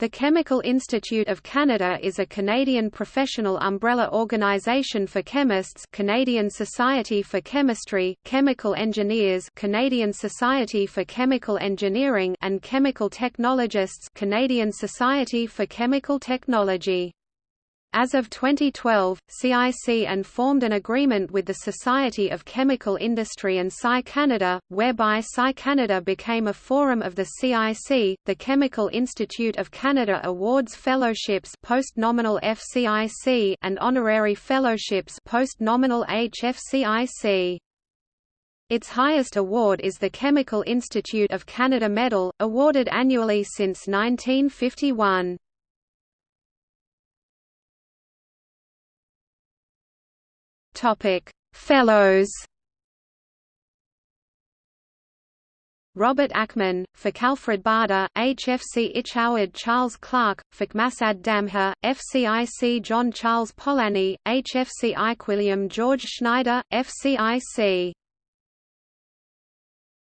The Chemical Institute of Canada is a Canadian professional umbrella organization for chemists Canadian Society for Chemistry, Chemical Engineers Canadian Society for Chemical Engineering and Chemical Technologists Canadian Society for Chemical Technology. As of 2012, CIC and formed an agreement with the Society of Chemical Industry and Sci Canada, whereby Sci Canada became a forum of the CIC. The Chemical Institute of Canada awards fellowships post-nominal FCIC and honorary fellowships post-nominal HFCIC. Its highest award is the Chemical Institute of Canada Medal, awarded annually since 1951. Topic: Fellows. Robert Ackman, Alfred Bader, HFCIC Howard Charles Clark, Masad Damha, FCIC John Charles Polanyi, HFC William George Schneider, FCIC